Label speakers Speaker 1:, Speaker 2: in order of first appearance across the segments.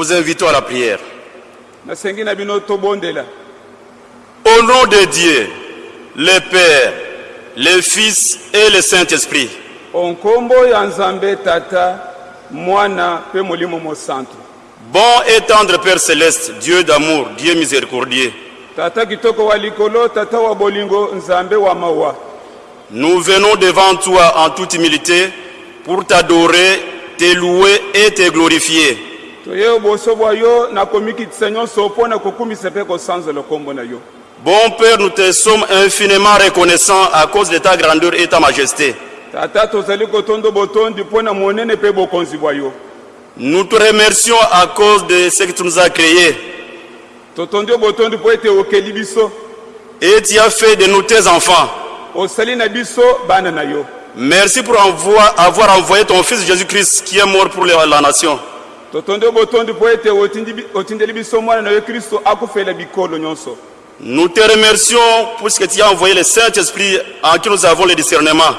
Speaker 1: Vous invitons à la prière. Au nom de Dieu, le Père, le Fils et le Saint-Esprit, bon et tendre Père céleste, Dieu d'amour, Dieu miséricordieux, nous venons devant toi en toute humilité pour t'adorer, te louer et te glorifier.
Speaker 2: Toye oboso bwa yo na komikitisa nyonso mpo na kokumisa mpe kosanzola kombo na yo
Speaker 1: Bon Père, nous te sommes infiniment reconnaissants à cause de ta grandeur et ta majesté.
Speaker 2: tata tozali kotondo botondi mpo na monene mpe bokonzi bwa yo
Speaker 1: Nous te remercions à cause de ce que tu nous as créé
Speaker 2: totondi yo botondi mpo ete okeli biso
Speaker 1: et tu as fait de nous tes enfants.
Speaker 2: osali na biso bana na yo
Speaker 1: Merci pour avoir envoyé ton Fils Jésus-Christ qui est mort pour la nation.
Speaker 2: Totondi yo botondi mpo ete otindi bi- otindeli biso mwana na yo kristo akufela bikolo nyonso
Speaker 1: Nous te remercions pour ce que tu as envoyé le Saint-Esprit en qui nous avons le discernement.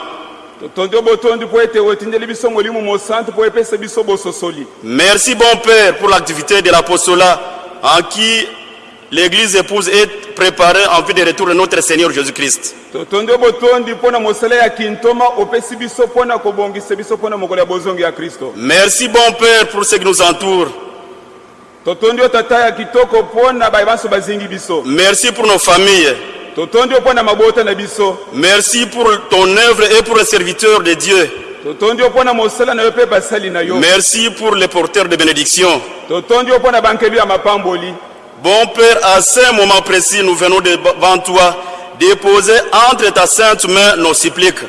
Speaker 2: totondi yo botondi mpo ete otindeli biso molimo mosantu mpo epesa biso bososoli
Speaker 1: Merci bon Père pour l'activité de l'apostolat en qui l'Église épouse est préparée en vue du retour de notre Seigneur Jésus-Christ. Merci bon Père pour ce qui nous entoure. Merci pour nos familles. Merci pour ton œuvre et pour les serviteurs de Dieu. Merci pour les porteurs de bénédiction. Bon Père, à ce moment précis, nous venons devant toi déposer entre ta sainte main nos suppliques.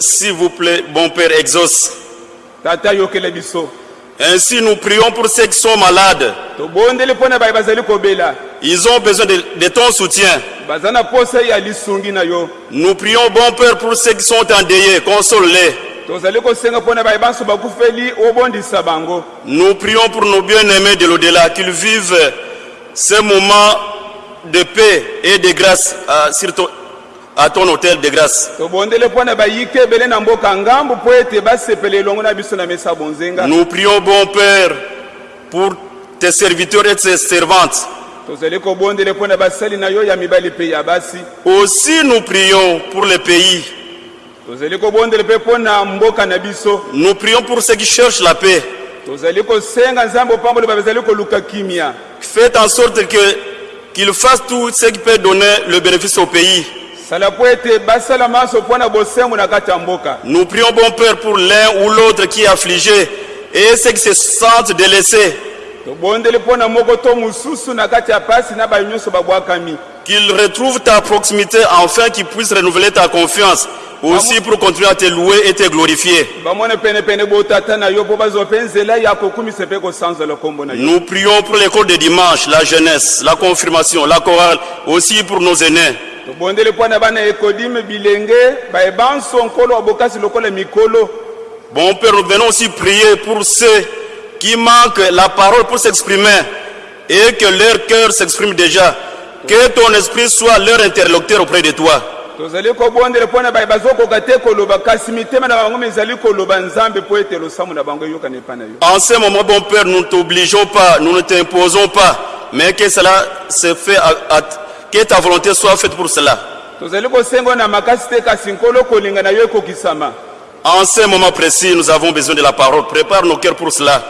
Speaker 1: S'il vous plaît, bon Père, exauce. Ainsi, nous prions pour ceux qui sont malades. Ils ont besoin de, de ton soutien. Nous prions, bon Père, pour ceux qui sont endeuillés. Console-les. Nous prions pour nos bien-aimés de l'au-delà, qu'ils vivent ces moments de paix et de grâce à, sur ton- à ton hôtel de grâce. Nous prions, bon Père, pour tes serviteurs et tes servantes. Aussi, nous prions pour le pays. Nous prions pour ceux qui cherchent la paix. Faites en sorte que qu'ils fassent tout ce qui peut donner le bénéfice au pays. Nous prions, bon Père, pour l'un ou l'autre qui est affligé et ceux qui se sentent délaissés. Qu'ils retrouvent ta proximité afin qu'ils puissent renouveler ta confiance. Aussi pour continuer à te louer et te glorifier. Nous prions pour l'école de dimanche, la jeunesse, la confirmation, la chorale, aussi pour nos aînés. Bon Père, nous venons aussi prier pour ceux qui manquent la parole pour s'exprimer et que leur cœur s'exprime déjà. Que ton esprit soit leur interlocuteur auprès de toi. En ce moment, bon Père, nous ne t'obligeons pas, nous ne t'imposons pas, mais que cela se fait, à- à- que ta volonté soit faite pour cela. En ce moment précis, nous avons besoin de la parole. Prépare nos cœurs pour cela.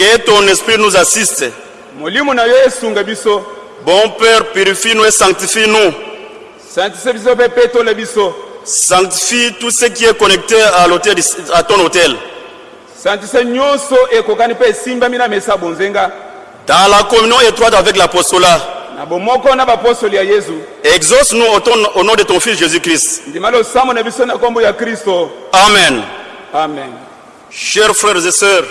Speaker 1: Que ton esprit nous assiste. Bon Père, purifie-nous et sanctifie-nous. Sanctifie tout ce qui est connecté à, à ton hôtel.
Speaker 2: bonzenga
Speaker 1: Dans la communion étroite avec l'apostolat, exauce-nous au, nom de ton Fils Jésus-Christ. Amen.
Speaker 2: amen
Speaker 1: Chers frères et sœurs,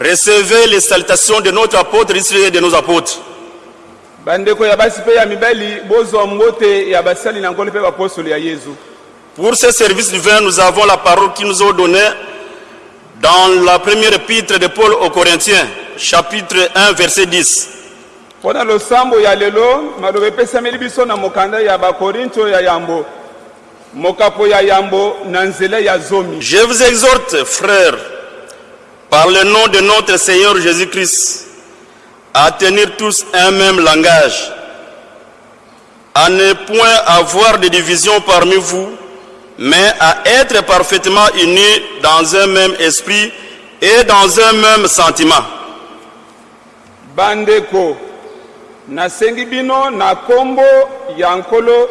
Speaker 1: recevez les salutations de notre apôtre et de nos apôtres. Pour ce service divin, nous avons la parole qui nous est donnée dans la première épître de Paul aux Corinthiens, chapitre 1, verset 10.
Speaker 2: mpo na losambo ya lelo maloba epesameli biso na mokanda ya bakorinto ya yambo mokapo ya yambo na nzela ya zomi
Speaker 1: Je vous exhorte, frères, par le nom de notre Seigneur Jésus-Christ, à tenir tous un même langage, à ne point avoir de division parmi vous, mais à être parfaitement unis dans un même esprit et dans un même sentiment.
Speaker 2: bandeko nasengi bino na nkombo ya nkolo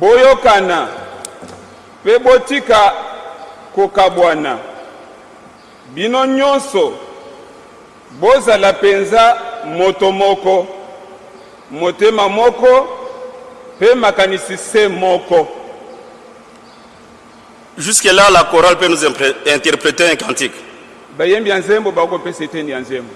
Speaker 2: boyokana mpe botika kokabwana bino nyonso bozala mpenza moto moko. Motema moko mpe makanisi se moko.
Speaker 1: Jusque-là, la chorale peut nous interpréter un cantique.
Speaker 2: bayembi ya nzembo bakopesa eteni ya nzembo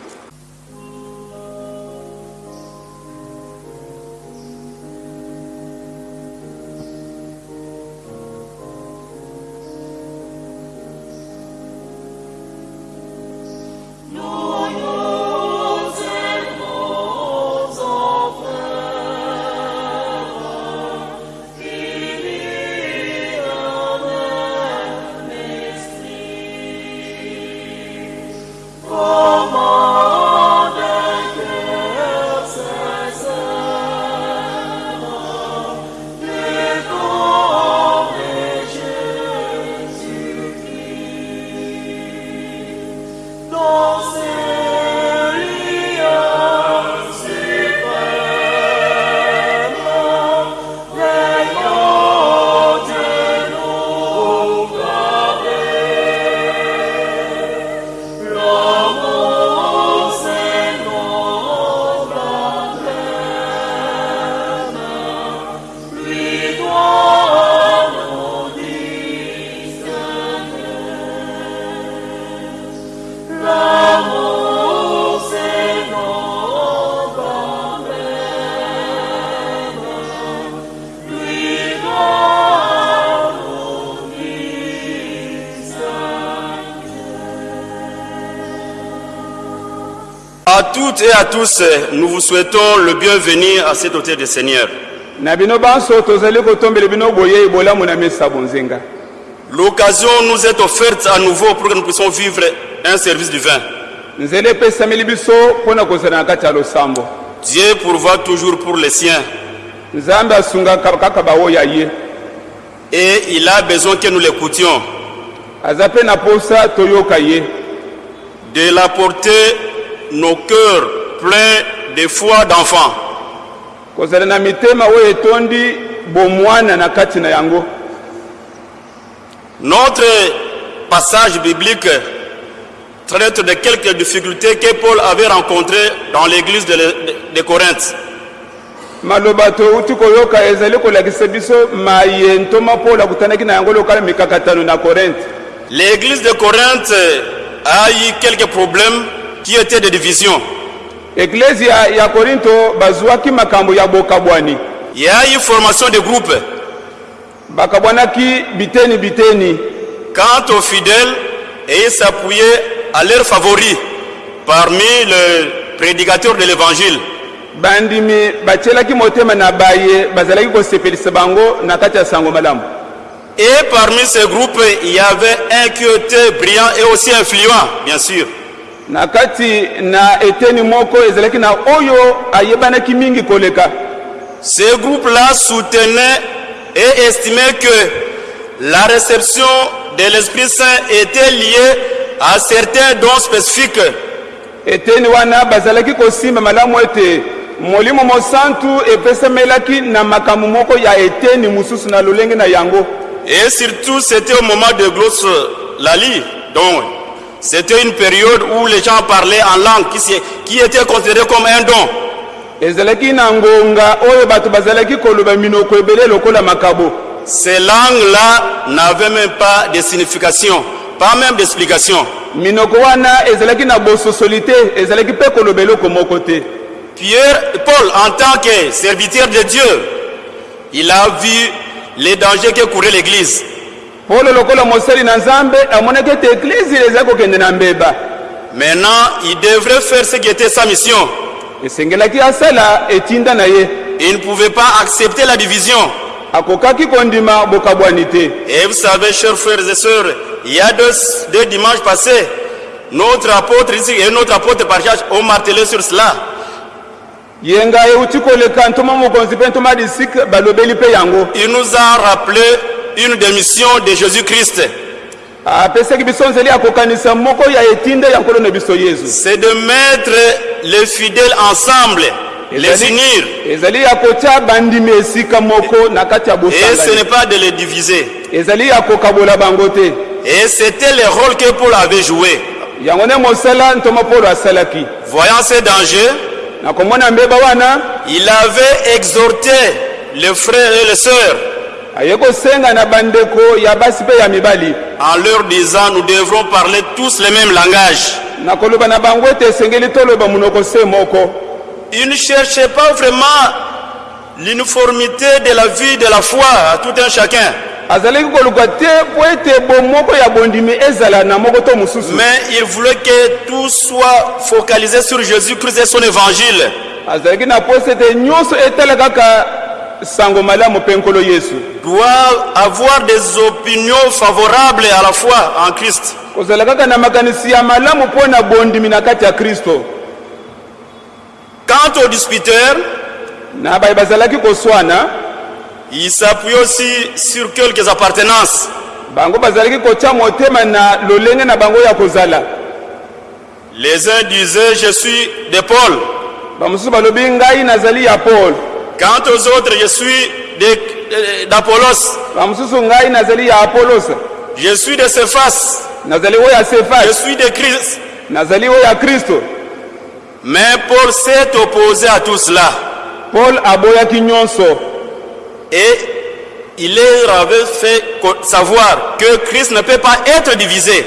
Speaker 1: toutes et à tous, nous vous souhaitons le bienvenu à cet hôtel du Seigneur. L'occasion nous est offerte à nouveau pour que nous puissions vivre un service
Speaker 2: ya losambo.
Speaker 1: Dieu pourvoit toujours pour les siens. Et il a besoin que nous l'écoutions,
Speaker 2: aza mpe na
Speaker 1: nos cœurs pleins de foi d'enfants.
Speaker 2: kozala na mitema oyo etondi bomwana na kati na yango
Speaker 1: Notre passage biblique traite de quelques difficultés que Paul avait rencontrées dans l'église de, de- de Corinthe.
Speaker 2: maloba touti koyoka ezali kolakisa biso maye ntoma mpolo akutanaki na yango lokala mikakatano na korinte
Speaker 1: L'église de Corinthe a eu quelques problèmes qui étaient de division.
Speaker 2: eglize ya, korinto bazwaki makambo ya bokabwani
Speaker 1: Il y a eu formation de groupes.
Speaker 2: bakabwanaki biteni biteni
Speaker 1: Quant aux fidèles, et ils s'appuyaient à leurs favoris parmi les prédicateurs de l'évangile.
Speaker 2: bandimi batielaki motema na baye bazalaki kosepelisa bango na kati ya sango malamu
Speaker 1: Et parmi ces groupes, il y avait un qui était brillant et aussi influent, bien sûr.
Speaker 2: Na kati na eteni moko ezalaki na oyo ayebanaki mingi koleka.
Speaker 1: Ce groupe-là soutenait et estimait que la réception de l'Esprit Saint était liée à certains dons spécifiques.
Speaker 2: Eteni wana bazalaki kosimba malamu ete molimo mosantu epesamelaki na makambo moko ya eteni mosusu na lolenge na yango.
Speaker 1: Et surtout, c'était au moment de Glosse Lali. Donc, c'était une période où les gens parlaient en langue qui, était considérée comme un don. Ces langues-là n'avaient même pas de signification, pas même d'explication. Pierre, Paul, en tant que serviteur de Dieu, il a vu les dangers que courait l'Église.
Speaker 2: Polo lokola mosali na nzambe amonaki ete eglize ezali kokende na mbeba
Speaker 1: Maintenant, il devrait faire ce qui était sa mission.
Speaker 2: esengelaki asala etinda na ye
Speaker 1: Il ne pouvait pas accepter la division.
Speaker 2: akokaki kondima bokabwani te
Speaker 1: Et vous savez, chers frères et sœurs, il y a deux, deux dimanches passés, notre apôtre ici et notre apôtre Parchage ont martelé sur cela.
Speaker 2: yenga euti koleka ntoma mokonzi mpe ntoma disik balobeli mpe yango
Speaker 1: Il nous a rappelé une des missions de Jésus-Christ. C'est de mettre les fidèles ensemble, les unir. Et ce n'est pas de les diviser. Et c'était le rôle que Paul avait joué. Voyant ces dangers, il avait exhorté les frères et les sœurs en leur disant nous devrons parler tous le même langage.
Speaker 2: na koloba na bango ete esengeli toloba monoko se moko
Speaker 1: Il ne cherchait pas vraiment l'uniformité de la vie de la foi à tout un chacun, mais il voulait que tout soit focalisé sur Jésus-Christ et son évangile.
Speaker 2: Sango malamu mpe nkolo yesu.
Speaker 1: Doit avoir des opinions favorables à la foi en Christ.
Speaker 2: kozala kaka na makanisi ya malamu mpo na bondimi na kati ya kristo.
Speaker 1: Quant aux disputeurs,
Speaker 2: na baye bazalaki koswana
Speaker 1: il s'appuie aussi sur quelques appartenances.
Speaker 2: bango bazalaki kotya motema na lolenge na bango ya kozala.
Speaker 1: Les uns disaient je suis de Paul,
Speaker 2: bamosusu balobi ngai nazali ya paul
Speaker 1: quant aux autres je suis d'Apollos, je suis de Cephas, je suis de Christ. Mais Paul s'est opposé à tout cela.
Speaker 2: Paul
Speaker 1: et il leur avait fait savoir que Christ ne peut pas être divisé.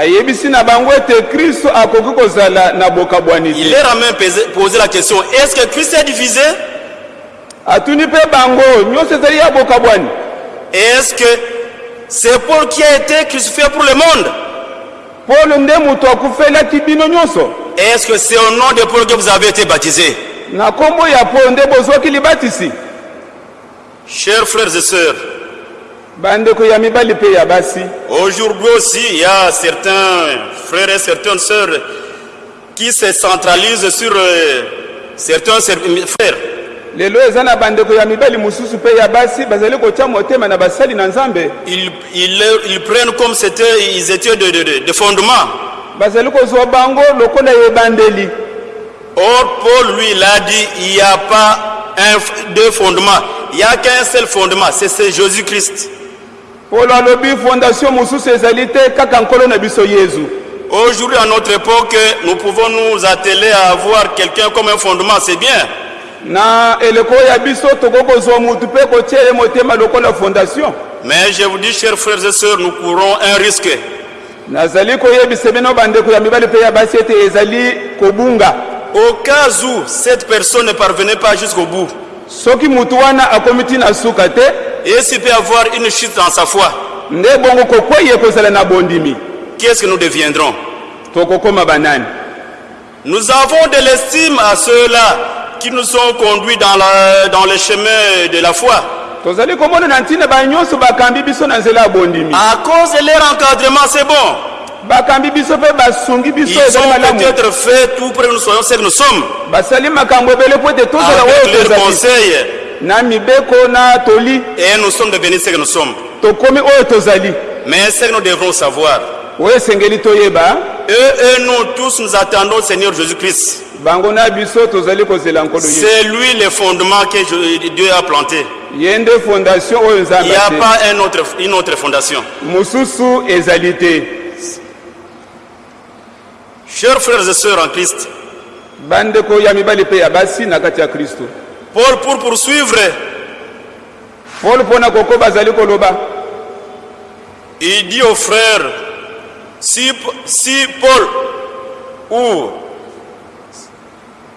Speaker 2: ayebisi na bango ete kristo akoki kozala na bokabwani
Speaker 1: Il leur a même posé la question, est-ce que Christ est divisé?
Speaker 2: Atuni mpe bango nyonso ezali ya bokabwani
Speaker 1: Est-ce que c'est Paul qui a été crucifié pour le monde?
Speaker 2: Paul nde moto akufelaki bino nyonso.
Speaker 1: Est-ce que c'est au nom de Paul que vous avez été baptisé?
Speaker 2: Na nkombo ya paul nde bozwaki libatisi.
Speaker 1: Chers frères et sœurs,
Speaker 2: bandeko ya mibali mpe ya basi.
Speaker 1: aujourd'hui aussi, il y a certains frères et certaines sœurs qui se centralisent sur euh, certains frères.
Speaker 2: Lelo eza na bandeko ya mibali mosusu mpe ya basi bazali kotya motema na basali na nzambe
Speaker 1: Ils, ils, ils prennent comme c'était, ils étaient de, de, de, de fondement.
Speaker 2: bazali kozwa bango lokola ebandeli
Speaker 1: Or, Paul, lui, il a dit, il n'y a pas un, deux fondements. Il n'y a qu'un seul fondement, c'est c'est Jésus-Christ.
Speaker 2: polo alobi fondation mosusu ezali te kaka nkolo na biso yezu
Speaker 1: Aujourd'hui, à notre époque, nous pouvons nous atteler à avoir quelqu'un comme un fondement, c'est bien.
Speaker 2: Na eleko ya biso tokoki kozwa mutu mpe kotia ye motema lokola fondation.
Speaker 1: Mais je vous dis, chers frères et sœurs, nous courons un risque.
Speaker 2: nazali koyebisa bino bandeko ya mibali mpe ya basi ete ezali kobunga.
Speaker 1: Au cas où cette personne ne parvenait pas jusqu'au bout,
Speaker 2: soki mutu wana akomi ti na suka te
Speaker 1: et s'il peut avoir une chute dans sa foi,
Speaker 2: nde bongo kokwei ekozala na bondimi.
Speaker 1: qu'est-ce que nous deviendrons?
Speaker 2: Tokokoma banani.
Speaker 1: Nous avons de l'estime à ceux-là qui nous ont conduits dans, la, dans le chemin de la foi. À cause de leur encadrement, c'est bon. Ils ont peut-être fait tout pour que nous soyons ce que nous sommes. Avec leurs conseils. Et nous sommes devenus ce que nous sommes. Mais ce que nous devrons savoir, eux et nous tous nous attendons au Seigneur Jésus-Christ. C'est lui le fondement que je- Dieu a planté. Il n'y a pas un autre, une autre fondation. Chers frères et sœurs en Christ, Paul, pour poursuivre, il dit aux frères, si, si Paul ou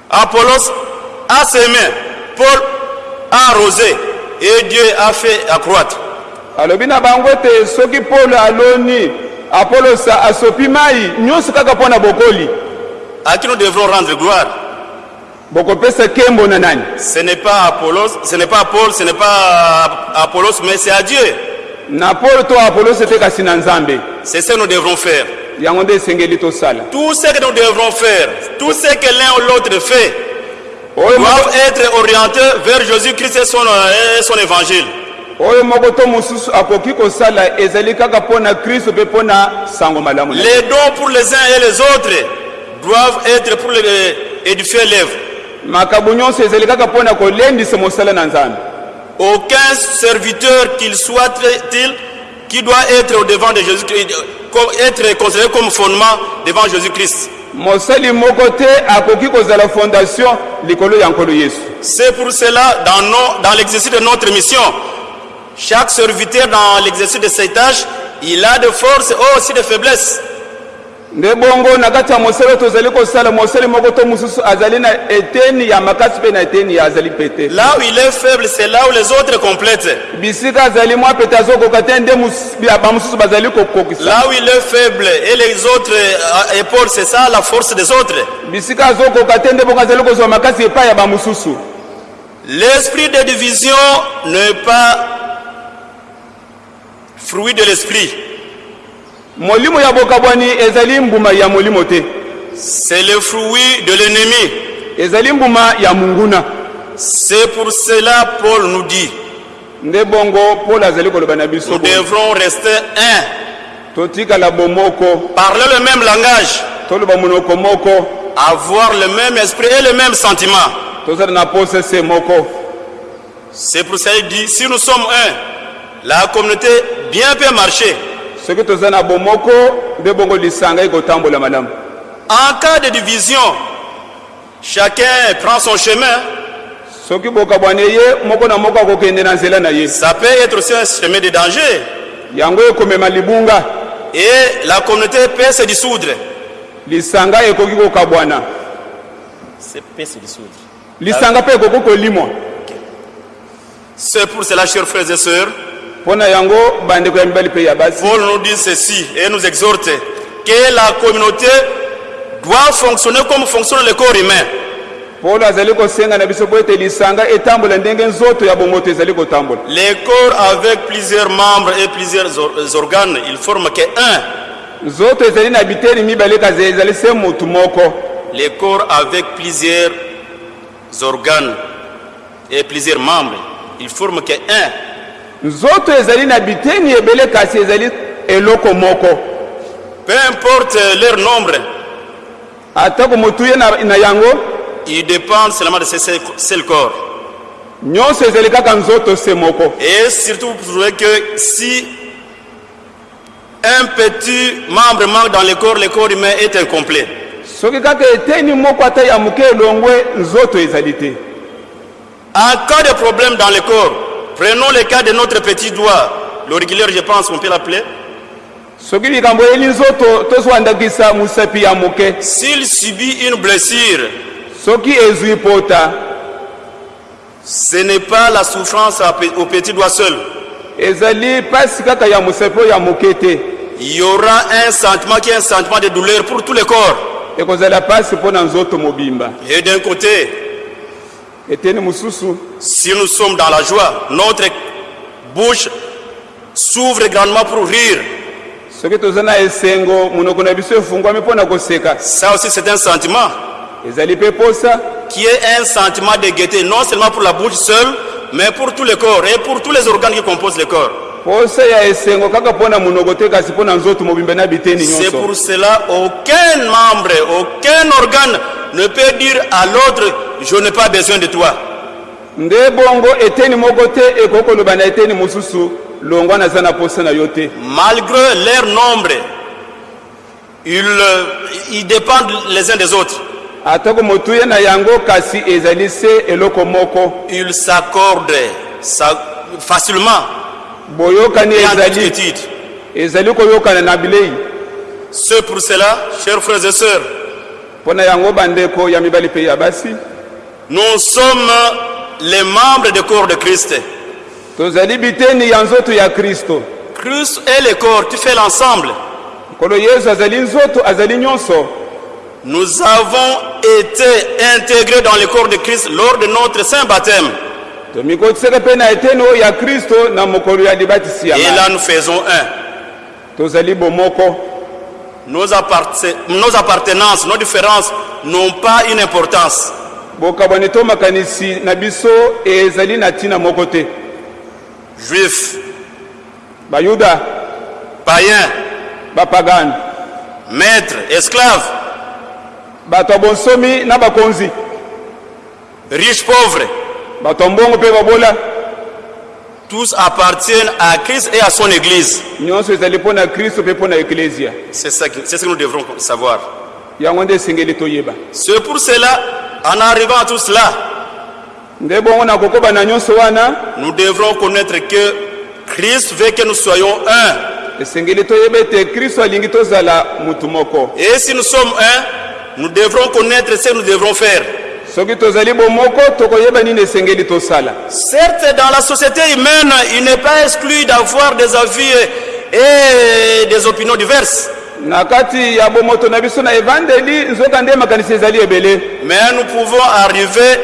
Speaker 1: Apollos a semé, Paul a arrosé et Dieu a fait accroître.
Speaker 2: alobi na bango ete soki polo aloni apolosa asopi mai nyonso kaka mpo na bokoli
Speaker 1: À qui nous devrons rendre gloire?
Speaker 2: Bokopesa kembo na nani?
Speaker 1: Ce n'est pas Apollos, ce n'est pas Paul, ce n'est pas Apollos, mais c'est à Dieu.
Speaker 2: na paul to apolosi ete kasi na nzambe
Speaker 1: C'est ce que nous devrons faire. Tout ce que nous devrons faire, tout ce que l'un ou l'autre fait, doivent être orientés vers Jésus-Christ et son, et son évangile. Les dons pour les uns et les autres doivent être pour les- édifier l'œuvre. Aucun serviteur qu'il soit-il qui doit être au devant de Jésus-Christ, être considéré comme fondement devant Jésus-Christ. C'est pour cela, dans, nos- dans l'exercice de notre mission, chaque serviteur dans l'exercice de ses tâches, il a de forces et aussi de faiblesses.
Speaker 2: Nde bongo na kati ya mosala oyo tozali kosala mosali moko to mosusu azali na eteni ya makasi mpe na eteni ya azali pete
Speaker 1: Là où il est faible, c'est là où les autres complètent.
Speaker 2: bisika azali mwa pete azokoka te nde mus- ya bamosusu bazali kokokisa
Speaker 1: Là où il est faible et les autres euh, épaules, c'est ça la force des autres.
Speaker 2: bisika azokoka te nde bongo azali kozwa makasi epai ya bamosusu
Speaker 1: L'esprit de division n'est pas fruit de l'esprit.
Speaker 2: Molimo ya bokabwani ezali mbuma ya molimo te.
Speaker 1: C'est le fruit de l'ennemi.
Speaker 2: ezali mbuma ya munguna.
Speaker 1: C'est pour cela Paul nous dit,
Speaker 2: nde bongo paul azali koloba na biso
Speaker 1: nous devrons rester un,
Speaker 2: totikala bomoko.
Speaker 1: Parler le même langage,
Speaker 2: toloba monoko moko.
Speaker 1: Avoir le même esprit et le même sentiment.
Speaker 2: tozala na posese moko.
Speaker 1: C'est pour cela qu'il dit, si nous sommes un, la communauté bien peut marcher.
Speaker 2: Soki toza na bomoko nde bongo lisanga ekotambola malamu
Speaker 1: En cas de division, chacun prend son chemin.
Speaker 2: soki bokabwani ye moko na moko akokende na nzela na ye
Speaker 1: Ça peut être aussi un chemin de danger.
Speaker 2: yango ekomema libunga
Speaker 1: Et la communauté peut se dissoudre.
Speaker 2: lisanga ekoki kokabwana
Speaker 1: C'est peut se dissoudre.
Speaker 2: lisanga mpe ekoki kolimwa
Speaker 1: C'est pour cela, chers frères et sœurs, Paul nous dit ceci et nous exhorte que la communauté doit fonctionner comme fonctionne le corps humain. Les corps avec plusieurs membres et plusieurs or- organes, ils forment
Speaker 2: motu moko
Speaker 1: Les corps avec plusieurs organes et plusieurs membres, ils forment qu'un.
Speaker 2: Nzoto ezali na biteni ebele kasi ezali eloko moko
Speaker 1: Peu importe leur nombre,
Speaker 2: atako motu ye na, yango
Speaker 1: seulement de ce seul- seul corps.
Speaker 2: nyonso ezali kaka nzoto se moko
Speaker 1: Et surtout, vous trouvez que si un petit membre manque dans le corps, le corps humain est incomplet.
Speaker 2: soki kaka eteni moko ata ya moke elongwe nzoto ezali te
Speaker 1: En cas de problème dans le corps, prenons le cas de notre petit doigt, l'auriculaire, je pense qu'on peut l'appeler. S'il subit une blessure, ce n'est pas la souffrance au petit doigt seul. Il y aura un sentiment qui est un sentiment de douleur pour tout le corps. Et d'un côté, si nous sommes dans la joie, notre bouche s'ouvre grandement pour rire. Ça aussi, c'est un sentiment. Qui est un sentiment de gaieté, non seulement pour la bouche seule, mais pour tout le corps et pour tous les organes qui composent le corps. C'est pour cela aucun membre, aucun organe ne peut dire à l'autre, je n'ai pas besoin de toi.
Speaker 2: nde bongo eteni moko te ekoki koloba na eteni mosusu longwa naza na posa na yo te.
Speaker 1: Malgré leur nombre, ils, euh, ils dépendent les uns des autres.
Speaker 2: atako motu ye na yango kasi ezali se eloko moko.
Speaker 1: Ils s'accordent facilement.
Speaker 2: Boyokani ezali ezali koyokana na bilei.
Speaker 1: C'est pour cela, chers frères et sœurs,
Speaker 2: mpo na yango bandeko ya mibali mpe ya basi
Speaker 1: nous sommes les membres du corps de Christ.
Speaker 2: tozali biteni ya nzoto ya kristo
Speaker 1: Christ est le corps, tu fais l'ensemble.
Speaker 2: nkolo yesu azali nzoto azali nyonso
Speaker 1: Nous avons été intégrés dans le corps de Christ lors de notre saint baptême.
Speaker 2: tomikotisaka mpe na eteni oyo ya kristo na mokolo ya libatisi ya
Speaker 1: Et là, nous faisons un.
Speaker 2: tozali bomoko
Speaker 1: Nos, apparse- nos appartenances, nos différences n'ont pas une importance.
Speaker 2: Bokabwani to makanisi na biso ezali na ntina moko te.
Speaker 1: Juifs,
Speaker 2: bayuda.
Speaker 1: Païens,
Speaker 2: bapagani
Speaker 1: maîtres, esclaves,
Speaker 2: bato ya bonsomi na bakonzi.
Speaker 1: Riches, pauvres,
Speaker 2: bato ya mbongo mpe babola.
Speaker 1: Tous appartiennent à Christ et à son Église. C'est ce que nous devrons savoir. C'est pour cela, en arrivant à tout cela, nous devrons connaître que Christ veut que nous soyons un. Et si nous sommes un, nous devrons connaître ce que nous devrons faire. Certes, dans la société humaine, il n'est pas exclu d'avoir des avis et des opinions diverses.
Speaker 2: Na kati ya bomoto na biso na evandeli nzoka nde makanisi ezali ebele
Speaker 1: Mais nous pouvons arriver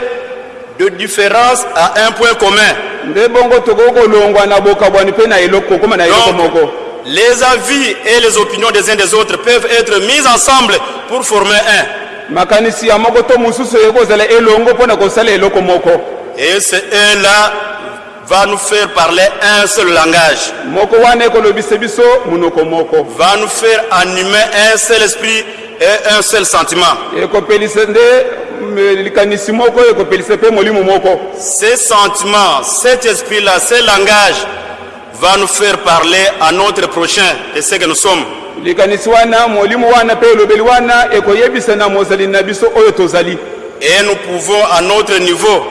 Speaker 1: de différence à un point commun.
Speaker 2: nde bongo tokoki kolongwa na bokabwani mpe na eloko kokóma na eloko moko
Speaker 1: les avis et les opinions des uns des autres peuvent être mis ensemble pour former un.
Speaker 2: makanisi ya moko to mosusu oyo kozala elongo mpo na kosala eloko moko
Speaker 1: Et ce un-là va nous faire parler un seul langage, va nous faire animer un seul esprit et un seul sentiment. Ces sentiments, cet esprit-là, ce langage va nous faire parler à notre prochain de ce que nous sommes. Et nous pouvons à notre niveau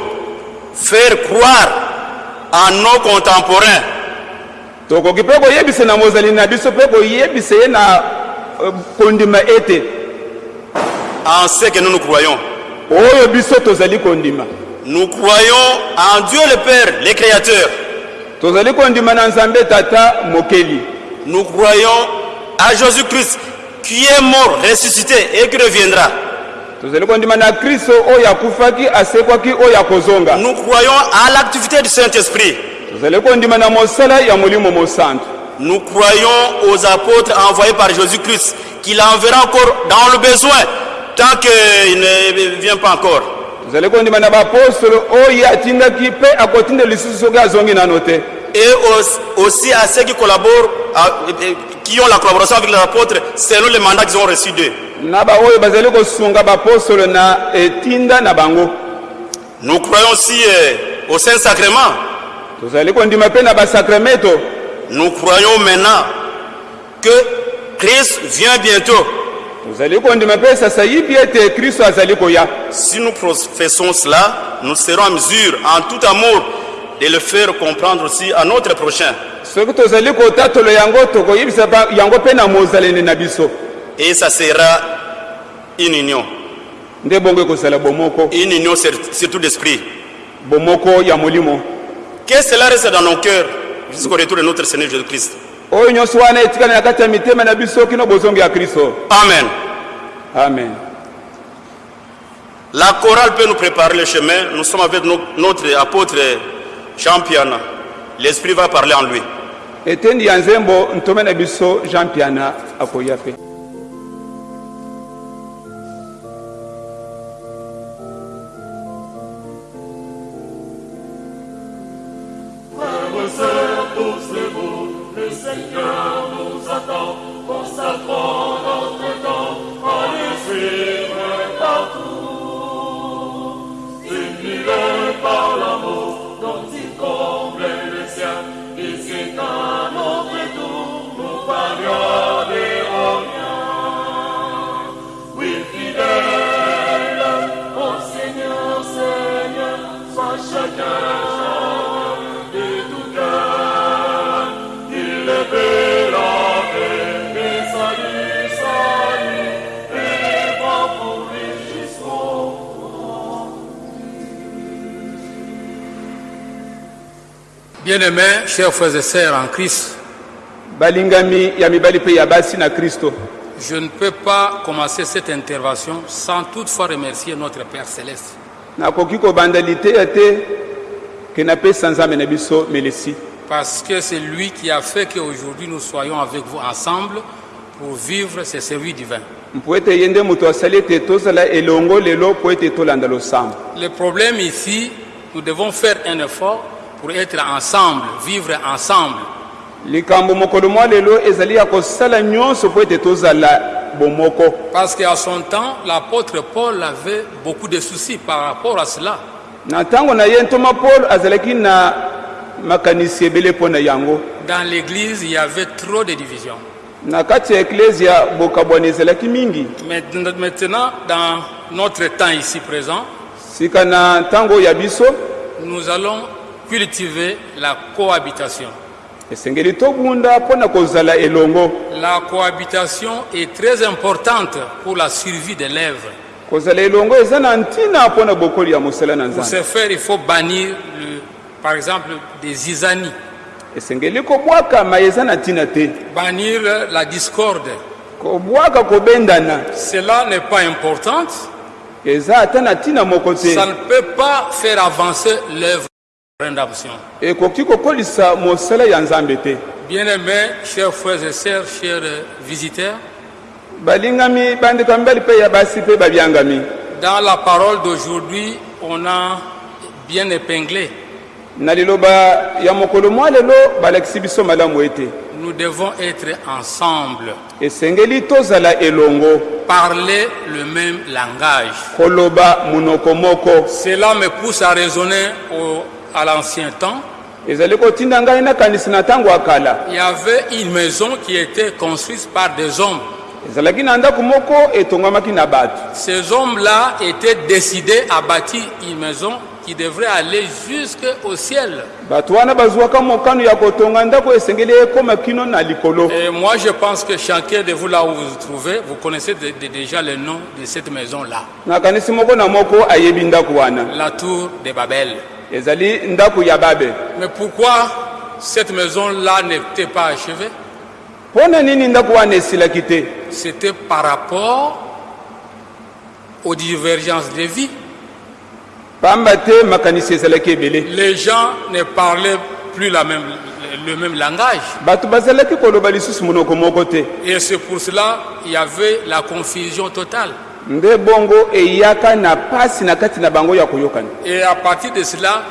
Speaker 1: faire croire à nos contemporains
Speaker 2: tokoki mpe koyebisa na mozali na biso mpe koyebisa ye na kondima ete
Speaker 1: en ce que nous nous croyons.
Speaker 2: oyo biso tozali kondima
Speaker 1: Nous croyons en Dieu le Père, le Créateur.
Speaker 2: tozali kondima na nzambe tata mokeli
Speaker 1: Nous croyons à Jésus-Christ qui est mort, ressuscité et qui reviendra. Nous croyons à l'activité du Saint-Esprit. Nous croyons aux apôtres envoyés par Jésus-Christ, qu'il enverra encore dans le besoin, tant qu'il ne vient pas encore. Et au- aussi à ceux qui collaborent, qui ont la collaboration avec les apôtres, selon le mandat qu'ils ont reçu d'eux.
Speaker 2: Na baoyo bazali kosunga baapostolo na etinda na bango
Speaker 1: Nous croyons aussi euh, au Saint-Sacrement.
Speaker 2: tozali kondima mpe na basakramento
Speaker 1: Nous croyons maintenant que Christ vient bientôt.
Speaker 2: tozali kondima mpe sasa yibi ete kristo azali koya
Speaker 1: Si nous professons cela, nous serons en mesure, en tout amour, de le faire comprendre aussi à notre prochain.
Speaker 2: soki tozali kotatola yango tokoyebisa ba- yango mpe na mozaleni na biso
Speaker 1: Et ça sera une union. Une union sur- surtout d'esprit. Que cela reste dans nos cœurs jusqu'au retour de notre Seigneur Jésus-Christ. Amen.
Speaker 2: amen
Speaker 1: La chorale peut nous préparer le chemin. Nous sommes avec no- notre apôtre Jean-Pierre. L'Esprit va parler en lui.
Speaker 3: Joseph.
Speaker 4: Bien-aimés, chers frères et sœurs en Christ, Je ne peux pas commencer cette intervention sans toutefois remercier notre Père céleste. Parce que c'est lui qui a fait qu'aujourd'hui nous soyons avec vous ensemble pour vivre
Speaker 2: ete tolanda losambo.
Speaker 4: Le problème ici, nous devons faire un effort pour être ensemble, vivre ensemble. Parce qu'à son temps, l'apôtre Paul avait beaucoup de soucis par rapport à cela. Dans l'église, il y avait trop de divisions. Maintenant, dans notre temps ici présent, nous allons cultiver la cohabitation. La cohabitation est très importante pour la survie de l'œuvre. Pour ce faire, il faut bannir, le, par exemple, des isanies, bannir la discorde. Cela n'est pas important. Ça ne peut pas faire avancer l'œuvre.
Speaker 2: Ekoki kokolisa mosala ya nzambe te.
Speaker 4: Bien-aimés, chers frères et sœurs, chers visiteurs,
Speaker 2: balingami bandeko ya mibali mpe ya basi mpe babyangami
Speaker 4: dans la parole d'aujourd'hui, on a bien épinglé.
Speaker 2: na liloba ya mokolo mwa lelo balakisi biso malamu ete.
Speaker 4: Nous devons être ensemble,
Speaker 2: esengeli tozala elongo.
Speaker 4: Parler le même langage.
Speaker 2: koloba monoko moko.
Speaker 4: Cela me pousse à raisonner au- à l'ancien temps. Il y avait une maison qui était construite par des hommes. Ces hommes-là étaient décidés à bâtir une maison qui devrait aller jusqu'au ciel. Et moi, je pense que chacun de vous, là où vous vous trouvez, vous connaissez de- de- déjà le nom de cette maison-là, la tour de Babel.
Speaker 2: Ezali ndako ya babe
Speaker 4: Mais pourquoi cette maison-là n'était pas achevée?
Speaker 2: Mpo na nini ndako wana esilaki te?
Speaker 4: C'était par rapport aux divergences de vie.
Speaker 2: pamba te makanisi ezalaki ebele
Speaker 4: Les gens ne parlaient plus la même, le même langage.
Speaker 2: bato bazalaki koloba lisusu monoko moko te
Speaker 4: Et c'est pour cela qu'il y avait la confusion totale.
Speaker 2: Nde bongo eyaka na pasi na kati na bango ya koyokana
Speaker 4: Et à partir de cela,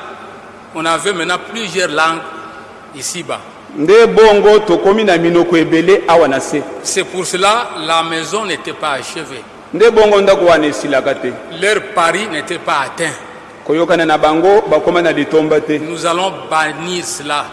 Speaker 4: on avait maintenant plusieurs langues ici-bas.
Speaker 2: nde bongo tokomi na minoko ebele awa na se
Speaker 4: C'est pour cela la maison n'était pas achevée.
Speaker 2: nde bongo ndako wana esilaka te
Speaker 4: Leur pari n'était pas atteint.
Speaker 2: koyokana na bango bakóma na litomba te
Speaker 4: Nous allons bannir cela.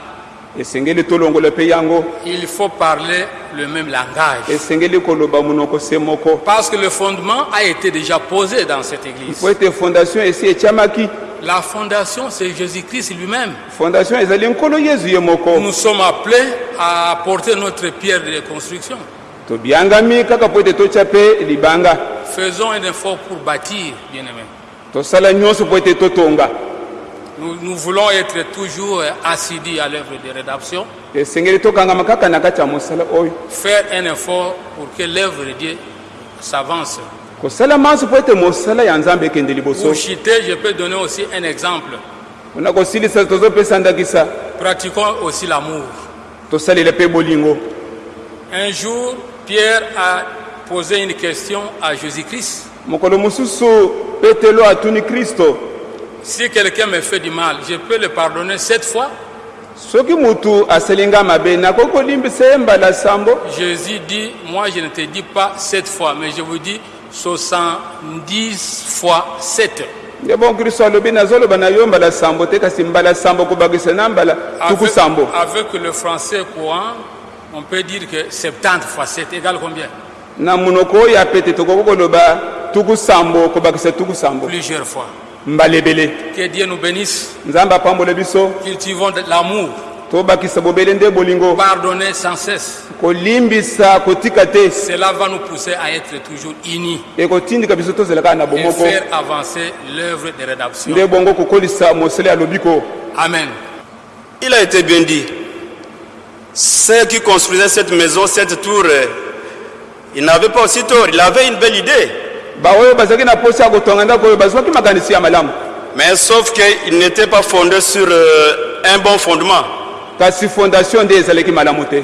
Speaker 2: Esengeli tolongola mpe yango
Speaker 4: Il faut parler le même langage.
Speaker 2: esengeli koloba monoko se moko
Speaker 4: Parce que le fondement a été déjà posé dans cette église.
Speaker 2: po ete fondation esi etiamaki
Speaker 4: La fondation, c'est Jésus-Christ lui-même.
Speaker 2: fondation ezali nkolo yezu ye moko
Speaker 4: Nous sommes appelés à apporter notre pierre de construction.
Speaker 2: tobyangami kaka po ete totya mpe libanga
Speaker 4: Faisons un effort pour bâtir, bien-aimés.
Speaker 2: tosala nyonso po ete totonga
Speaker 4: Nous, nous voulons être toujours assidus à l'œuvre de
Speaker 2: oyo
Speaker 4: faire un effort pour que l'œuvre de Dieu s'avance. Pour citer, je peux donner aussi un exemple. Pratiquons aussi l'amour. Un jour, Pierre a posé une question à Jésus-Christ. Si quelqu'un me fait du mal, je peux le pardonner sept fois. Jésus dit, moi je ne te dis pas sept fois, mais je vous dis 70 fois sept.
Speaker 2: nde bon kristo alobi nazoloba na yo mbala sambo te kasi mbala sambo kobakisa na mbala tuku
Speaker 4: Avec,
Speaker 2: sambo.
Speaker 4: avec le français courant, on peut dire que 70 fois 7 égale combien?
Speaker 2: Na monoko oyo ya pete tokoki koloba tuku sambo kobakisa tuku sambo.
Speaker 4: Plusieurs fois. Que Dieu nous bénisse.
Speaker 2: nzambe apambola biso
Speaker 4: Cultivons de l'amour.
Speaker 2: tobakisa bobele nde bolingo
Speaker 4: Pardonner sans cesse.
Speaker 2: kolimbisa kotika te
Speaker 4: Cela va nous pousser à être toujours unis
Speaker 2: ekotindika biso tozela kaka na
Speaker 4: et
Speaker 2: bomoko
Speaker 4: faire avancer l'œuvre de rédemption.
Speaker 2: nde bongo kokolisa mosala ya lobiko
Speaker 4: Amen.
Speaker 1: Il a été bien dit. Ceux qui construisaient cette maison, cette tour, euh, Il n'avait pas aussi tort, il avait une belle idée.
Speaker 2: Baoyo bazalaki na posa ya kotonga ndako oyo bazwaki makanisi ya malamu
Speaker 1: Mais sauf qu'il n'était pas fondé sur euh, un bon fondement.
Speaker 2: kasi fondation nde ezalaki malamu te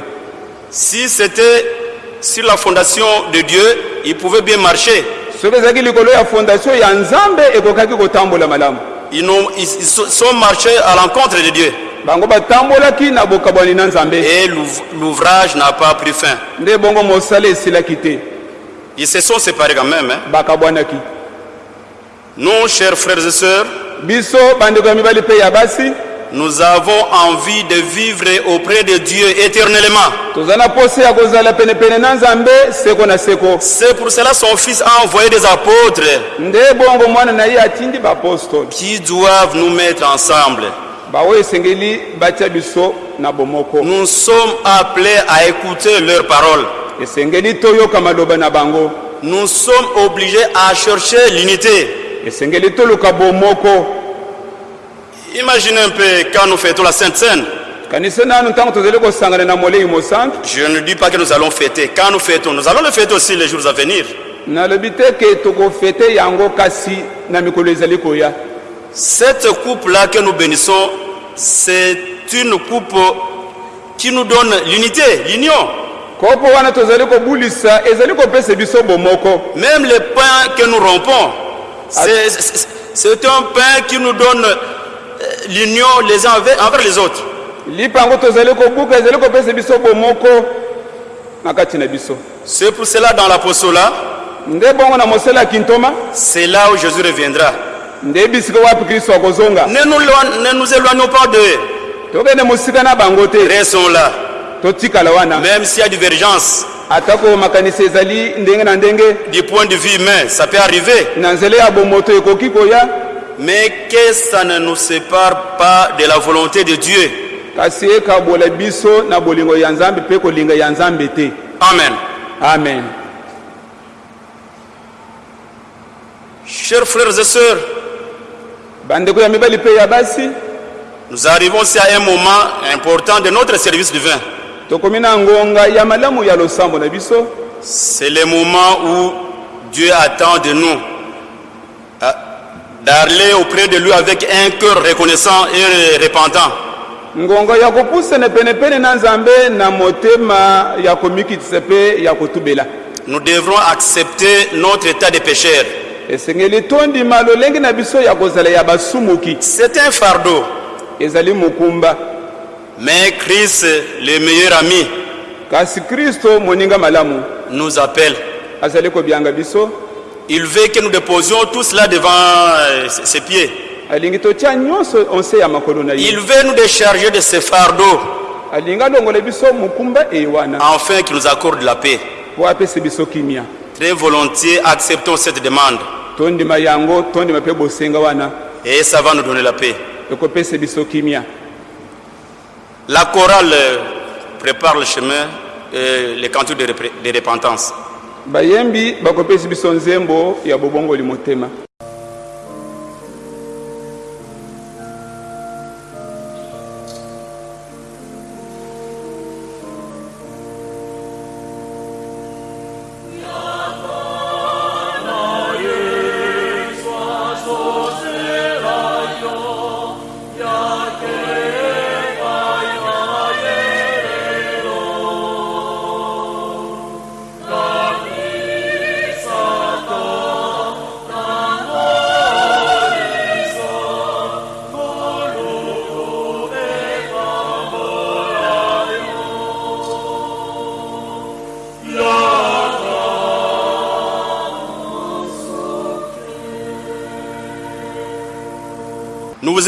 Speaker 1: Si c'était sur la fondation de Dieu, il pouvait bien marcher.
Speaker 2: soki ezalaki likolo ya fondation ya nzambe ekokaki kotambola malamu
Speaker 1: Ils, ils- ils sont marchés à l'encontre de Dieu.
Speaker 2: bango batambolaki na bokabwani na nzambe
Speaker 1: Et l'ouv- l'ouvrage n'a pas pris fin.
Speaker 2: nde bongo mosala esilaki te
Speaker 1: Ils se sont séparés quand même. hein. Nous, chers frères et sœurs, nous avons envie de vivre auprès de Dieu éternellement. C'est pour cela son Fils a envoyé des apôtres qui doivent nous mettre ensemble. Nous sommes appelés à écouter leurs paroles.
Speaker 2: Esengeli toyoka maloba na bango
Speaker 1: Nous sommes obligés à chercher l'unité.
Speaker 2: esengeli toluka bomoko
Speaker 1: Imaginez un peu quand nous fêtons la Sainte Seine.
Speaker 2: kanisa nanu ntango tozali kosangana na molei mosantu
Speaker 1: Je ne dis pas que nous allons fêter. Quand nous fêtons, nous allons le fêter aussi les jours à venir.
Speaker 2: nalobi te ke tokofete yango kasi na mikolo ezali koya
Speaker 1: Cette coupe-là que nous bénissons, c'est une coupe qui nous donne l'unité, l'union.
Speaker 2: Kopo wana tozali kobulisa ezali kopesa biso bomoko
Speaker 1: Même le pain que nous rompons, c'est- un pain qui nous donne euh, l'union les uns envers, les autres.
Speaker 2: lipa yango tozali kobuka ezali kopesa biso bomoko na kati na biso
Speaker 1: C'est pour cela dans l'apostolat,
Speaker 2: nde bongo na mosala ya kintoma?
Speaker 1: c'est là où Jésus reviendra.
Speaker 2: nde bisika wapi kristo akozonga
Speaker 1: Ne nous, éloignons pas d'eux.
Speaker 2: tokende mosika na bango te
Speaker 1: Restons là.
Speaker 2: Totikala wana
Speaker 1: Même s'il y a divergence
Speaker 2: atako makanisi ezali ndenge na ndenge
Speaker 1: du point de vue humain, ça peut arriver.
Speaker 2: na nzela ya bomoto ekoki koya
Speaker 1: Mais que ça ne nous sépare pas de la volonté de Dieu.
Speaker 2: kasi ekabola biso na bolingo ya nzambe mpe kolinga ya nzambe te
Speaker 1: Amen.
Speaker 2: amen
Speaker 1: Chers frères et sœurs,
Speaker 2: bandeko ya mibali mpe ya basi
Speaker 1: nous arrivons aussi à un moment important de notre service divin.
Speaker 2: Tokomi na ngonga ya malamu ya losambo na biso.
Speaker 1: C'est le moment où Dieu attend de nous euh, d'aller auprès de lui avec un cœur reconnaissant et repentant.
Speaker 2: ngonga ya kopusana penepene na nzambe na motema ya komikitisa mpe ya kotubela.
Speaker 1: Nous devrons accepter notre état de pécheur.
Speaker 2: esengeli tondima lolenge na biso ya kozala ya basumuki.
Speaker 1: C'est un fardeau,
Speaker 2: ezali mokumba
Speaker 1: mais Christ, le meilleur ami,
Speaker 2: kasi kristo moninga malamu.
Speaker 1: nous appelle.
Speaker 2: azali kobyanga biso.
Speaker 1: Il veut que nous déposions tout cela devant euh, ses pieds.
Speaker 2: alingi totia nyonso onse ya makolo na
Speaker 1: Il
Speaker 2: ye
Speaker 1: veut nous décharger de ce fardeau
Speaker 2: alingi alongola biso mokumba eyi wana
Speaker 1: afin qu'il nous accorde la paix.
Speaker 2: biso kimia.
Speaker 1: Très volontiers, acceptons cette demande.
Speaker 2: Tondima yango tondima mpe bosenga wana.
Speaker 1: Et ça va nous donner la paix.
Speaker 2: ekopesa biso kimia
Speaker 1: La chorale euh, prépare le chemin, euh, les cantiques de, repentance.
Speaker 2: bayembi bakopesa biso nzembo ya bobongoli motema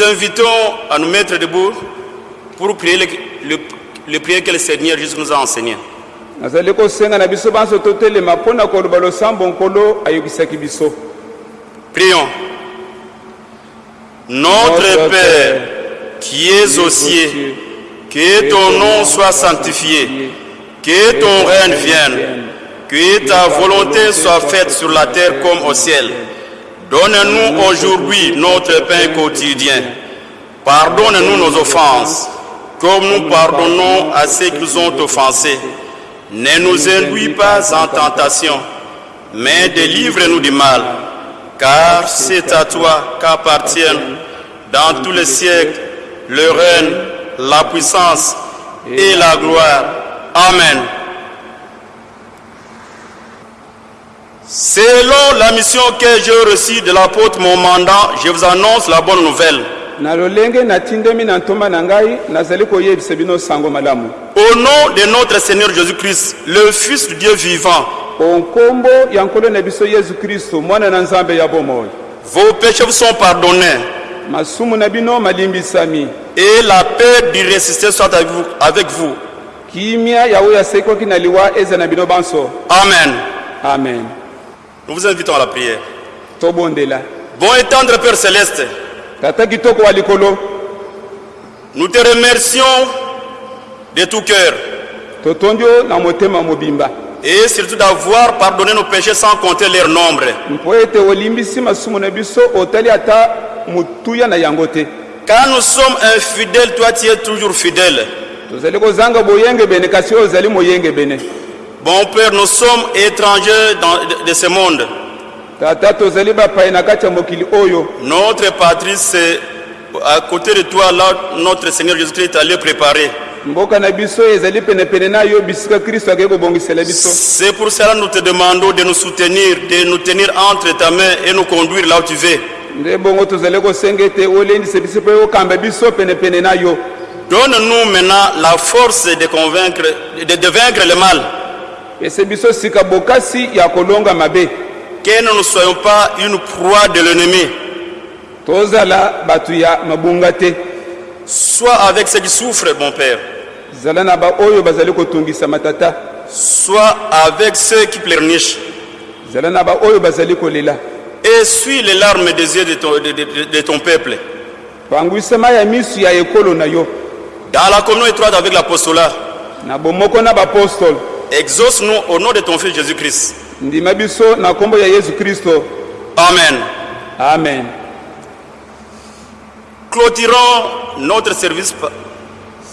Speaker 1: invitons à nous mettre debout pour prier le, le, le prière que le Seigneur Jésus nous a enseigné.
Speaker 2: nazali kosenga na biso banso totelema mpo na koloba losambo nkolo ayokisaki biso
Speaker 1: Prions. Notre Père, qui es aux cieux, que ton nom soit sanctifié, que ton règne vienne, que ta volonté soit faite sur la terre comme au ciel. Donne-nous aujourd'hui notre pain quotidien. Pardonne-nous nos offenses, comme nous pardonnons à ceux qui nous ont offensés. Ne nous induis pas en tentation, mais délivre-nous du mal. Car c'est à toi qu'appartiennent dans tous les siècles le règne, la puissance et la gloire. Amen. Selon la mission que j'ai reçue de l'apôtre mon mandat, je vous annonce la bonne nouvelle.
Speaker 2: na lolenge natindemi na ntomba na ngai nazali koyebisa bino sango malamu
Speaker 1: Au nom de notre Seigneur Jésus-Christ, le Fils du Dieu vivant,
Speaker 2: po nkombo ya nkolo na biso yesu kristo mwana na nzambe ya bomoi
Speaker 1: vos péchés vous sont pardonnés
Speaker 2: masumu na bino malimbisami
Speaker 1: et la paix du ressuscité soit avec vous. Avec vous.
Speaker 2: kimia ya oyo asekaki na liwa eza na bino banso
Speaker 1: Amen.
Speaker 2: amen
Speaker 1: Nous vous invitons à la prière. Bon et tendre Père Céleste, nous te remercions de tout cœur et surtout d'avoir pardonné nos péchés sans compter leur nombre. Quand nous sommes infidèles, toi tu es toujours fidèle. Bon Père, nous sommes étrangers dans- de, ce monde. Notre patrie, c'est à côté de toi, là, notre Seigneur Jésus-Christ allé préparer. C'est pour cela que nous te demandons de nous soutenir, de nous tenir entre ta main et nous conduire là où tu veux. Donne-nous maintenant la force de convaincre, de, de vaincre le mal.
Speaker 2: Pese biso sika bokasi ya kolonga mabe
Speaker 1: Que nous ne soyons pas une proie de l'ennemi.
Speaker 2: tozala bato ya mabunga te
Speaker 1: Sois avec ceux qui souffrent, mon Père.
Speaker 2: zala na baoyo bazali kotungisa matata
Speaker 1: Sois avec ceux qui pleurnichent.
Speaker 2: zala na baoyo bazali kolela
Speaker 1: Essuie les larmes des yeux de ton, de- de- de ton peuple.
Speaker 2: pangwisama ya misu ya ekolo na yo
Speaker 1: Dans la communion étroite avec l'apostolat,
Speaker 2: na bomoko na bapostole
Speaker 1: exauce-nous au nom de ton Fils Jésus-Christ.
Speaker 2: ndima biso na nkombo ya yesu kristo
Speaker 1: Amen.
Speaker 2: amen
Speaker 1: Clôturons notre service pa-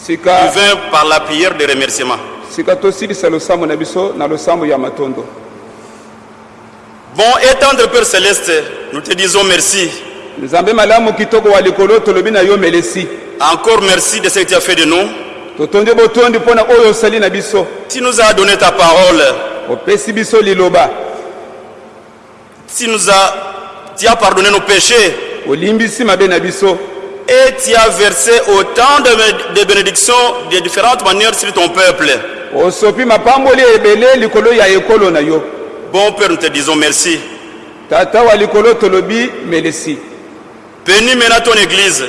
Speaker 2: sika
Speaker 1: divin par la prière de remerciement.
Speaker 2: sika tosilisa losambo na biso na losambo ya matondo
Speaker 1: Bon et tendre Père Céleste, nous te disons merci.
Speaker 2: nzambe malamu kitoko wa likolo tolobi na yo melesi
Speaker 1: Encore merci de ce que tu as fait de nous. Tu nous as donné ta parole. Tu nous as, tu as pardonné nos péchés. Et tu as versé autant de, de bénédictions de différentes manières sur ton peuple. Bon Père, nous te disons merci. Bénis maintenant ton Église.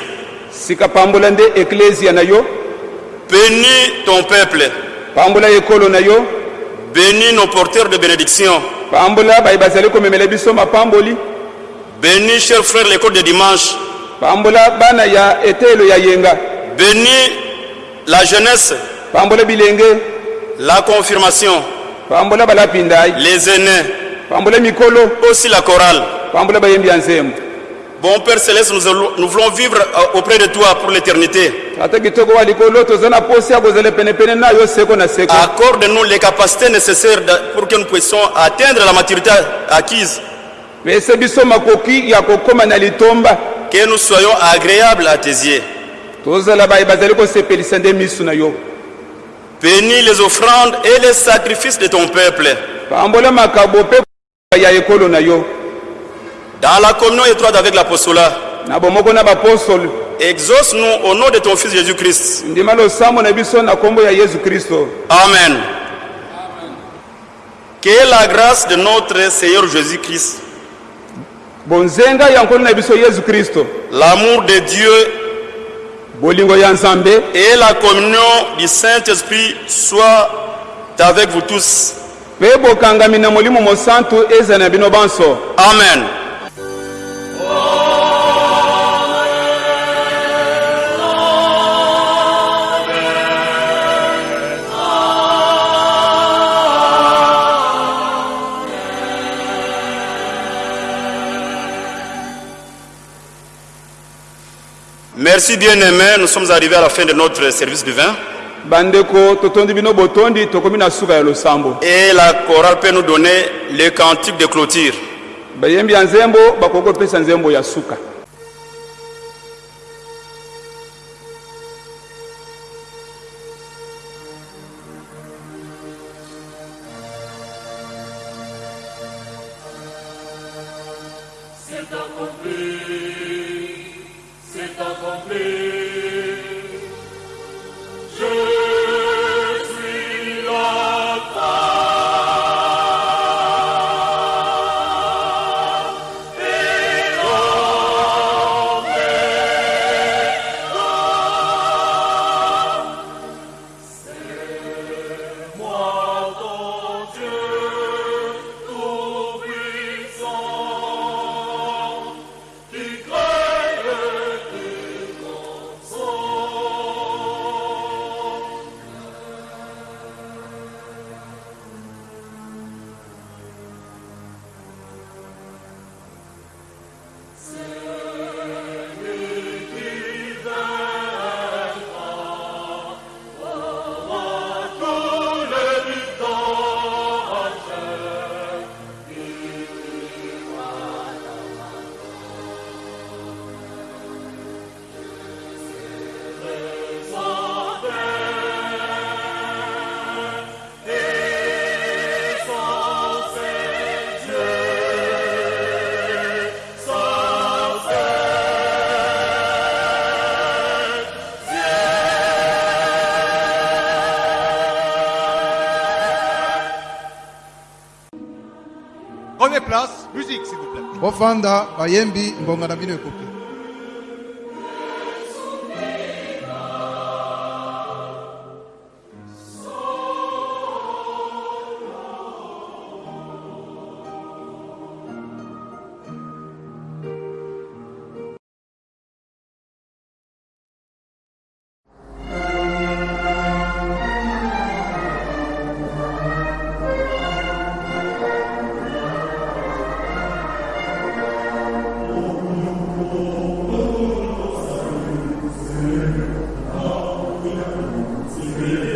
Speaker 1: Bénis ton peuple.
Speaker 2: pambola ekolo na yo.
Speaker 1: Bénis nos porteurs de bénédiction.
Speaker 2: pambola baye bazali komemela biso mapamboli.
Speaker 1: Bénis, chers frères, l'école de dimanche.
Speaker 2: pambola bana ya etelo ya yenga.
Speaker 1: Bénis la jeunesse,
Speaker 2: pambola bilenge.
Speaker 1: La confirmation,
Speaker 2: pambola
Speaker 1: les aînés,
Speaker 2: pambola mikolo.
Speaker 1: Aussi la chorale.
Speaker 2: pambola bayembi ya nzembo
Speaker 1: Bon Père Céleste, nous, voulons vivre euh, auprès de toi pour l'éternité. Accorde-nous les capacités nécessaires pour que nous puissions atteindre la maturité acquise. Que nous soyons agréables à tes yeux. Bénis les offrandes et les sacrifices de ton peuple.
Speaker 2: pambola makabo mpe ya ekolo na yo
Speaker 1: Dans la communion étroite avec l'apostolat, exauce-nous au nom de ton Fils Jésus-Christ. Amen. Que la grâce de notre Seigneur Jésus-Christ, l'amour de Dieu et la communion du Saint-Esprit soient avec vous tous.
Speaker 2: mpe
Speaker 1: Merci bien-aimés, nous sommes arrivés à la fin de notre service divin.
Speaker 3: bandeko totondi bino botondi tokomi na suka ya losambo
Speaker 1: Et la chorale peut nous donner le cantique de clôture.
Speaker 3: bayembi ya nzembo bakoki kopesa nzembo ya suka
Speaker 5: musique s'il vous plaît.
Speaker 6: bofanda bayembi mbonga na bino ekoki
Speaker 2: Amen.